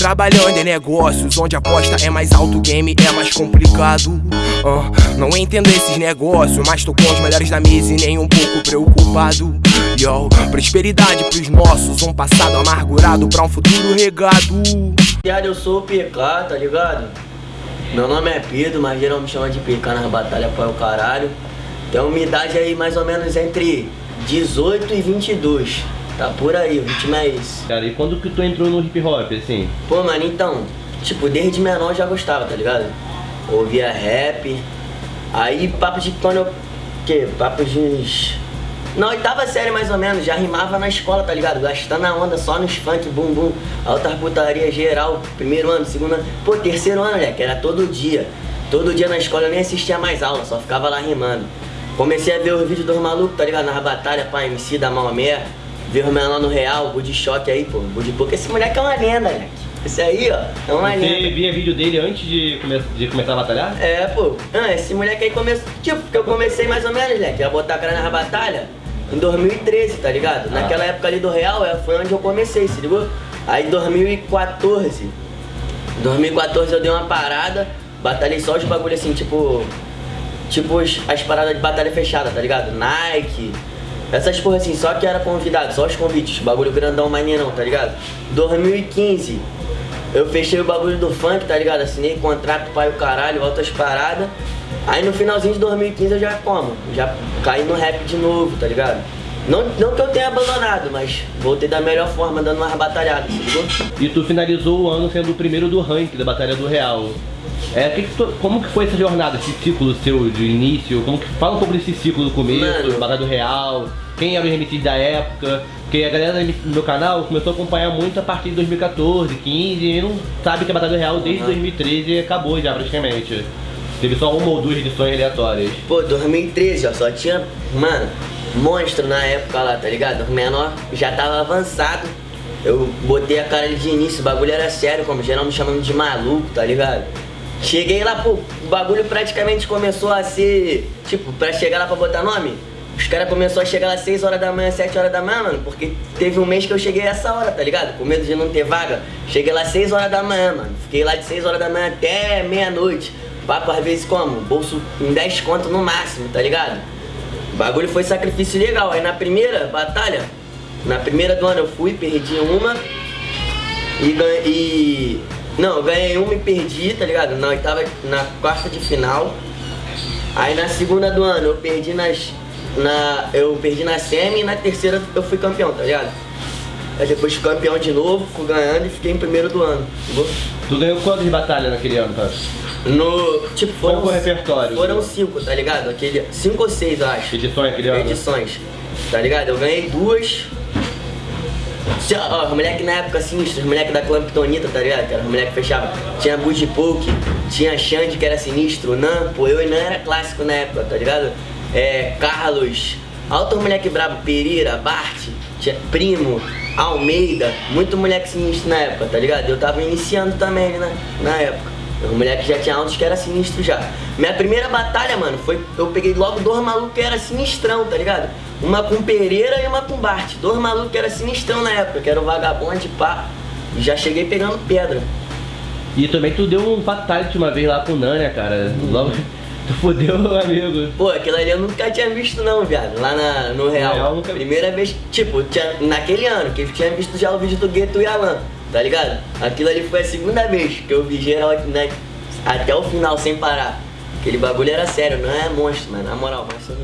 Trabalhando em negócios onde a aposta é mais alto, game é mais complicado. Ah, não entendo esses negócios, mas tô com os melhores da mesa e nem um pouco preocupado. Yo, prosperidade pros nossos, um passado amargurado pra um futuro regado. Eu sou o PK, tá ligado? Meu nome é Pedro, mas geral me chama de PK nas batalhas para o caralho. Tem uma idade aí mais ou menos entre 18 e 22. Tá por aí, o ritmo é esse. Cara, e quando que tu entrou no hip hop, assim? Pô, mano, então, tipo, desde menor eu já gostava, tá ligado? Ouvia rap. Aí, papo de quando eu. Que? Papo de na oitava série, mais ou menos, já rimava na escola, tá ligado? Gastando a onda só nos funk, bum bum, alta putaria geral, primeiro ano, segundo ano, pô, terceiro ano, né? Que era todo dia. Todo dia na escola eu nem assistia mais aula, só ficava lá rimando. Comecei a ver os vídeos dos malucos, tá ligado? Nas batalhas, pá, MC da Maomé, ver o menor no real, Bud Choque aí, pô, Bud Pouco. Esse moleque é uma lenda, né? Esse aí, ó, é uma Você lenda. via vídeo dele antes de, come de começar a batalhar? É, pô. Ah, esse moleque aí começou. Tipo, que eu comecei mais ou menos, né? Que ia botar a cara na batalha em 2013, tá ligado? Ah. Naquela época ali do Real é, foi onde eu comecei, se ligou? Aí 2014. 2014 eu dei uma parada, batalhei só os bagulho assim, tipo. Tipo as paradas de batalha fechada, tá ligado? Nike. Essas porra assim, só que era convidado, só os convites, bagulho grandão maneirão, tá ligado? 2015, eu fechei o bagulho do funk, tá ligado? Assinei contrato, pai o caralho, outras paradas. Aí no finalzinho de 2015 eu já como, já caí no rap de novo, tá ligado? Não, não que eu tenha abandonado, mas voltei da melhor forma, dando umas batalhadas, ligou? E tu finalizou o ano sendo o primeiro do ranking da Batalha do Real. É, que que tu, como que foi essa jornada, esse ciclo seu de início? Como que, fala sobre esse ciclo do começo, Mano. Batalha do Real, quem era o MCs da época, porque a galera do meu canal começou a acompanhar muito a partir de 2014, 15 e não sabe que a Batalha do Real desde uhum. 2013 acabou já praticamente. Teve só uma ou duas edições aleatórias. Pô, 2013, ó, só tinha, mano, monstro na época lá, tá ligado? O menor já tava avançado. Eu botei a cara de início, o bagulho era sério, como geral me chamando de maluco, tá ligado? Cheguei lá, pô, o bagulho praticamente começou a ser, tipo, pra chegar lá pra botar nome, os caras começaram a chegar lá 6 horas da manhã, 7 horas da manhã, mano, porque teve um mês que eu cheguei essa hora, tá ligado? Com medo de não ter vaga. Cheguei lá 6 horas da manhã, mano. Fiquei lá de 6 horas da manhã até meia-noite. Papo às vezes como? Bolso em 10 conto no máximo, tá ligado? O bagulho foi sacrifício legal. Aí na primeira batalha, na primeira do ano eu fui, perdi uma e. E... Não, eu ganhei uma e perdi, tá ligado? Na oitava, na quarta de final. Aí na segunda do ano eu perdi nas. Na, eu perdi na semi e na terceira eu fui campeão, tá ligado? Aí depois fui campeão de novo, fui ganhando e fiquei em primeiro do ano. Entendeu? Tu ganhou quantas batalhas naquele ano, tá? No. Tipo, foram. Repertório? Foram cinco, tá ligado? Aquele, cinco ou seis, eu acho. Edições aquele ano? Edições. Tá ligado? Eu ganhei duas. Ó, os moleques na época sinistros, os moleques da Clamptonita, tá ligado? Que era os moleques que. Tinha Budi Poke, tinha Xande que era sinistro, Nan, pô, eu e Nan era clássico na época, tá ligado? É, Carlos, alto moleque brabo, Pereira, Bart, tinha Primo, Almeida, muito moleque sinistro na época, tá ligado? Eu tava iniciando também, né? Na época. Os moleques já tinha altos que era sinistro já. Minha primeira batalha, mano, foi. Eu peguei logo dois malucos que era sinistrão, tá ligado? Uma com Pereira e uma com Bart. Dois malucos que era sinistrão na época, que era o vagabundo pá. E já cheguei pegando pedra. E também tu deu um fatality uma vez lá com o Nânia, cara. Logo. Tu fodeu meu amigo. Pô, aquilo ali eu nunca tinha visto não, viado. Lá na, no Real. Real nunca... Primeira vez, tipo, tinha, naquele ano, que eu tinha visto já o vídeo do Gueto e Alan tá ligado? Aquilo ali foi a segunda vez que eu vi geral né, até o final sem parar. Aquele bagulho era sério, não é monstro, mano. Na moral, mas só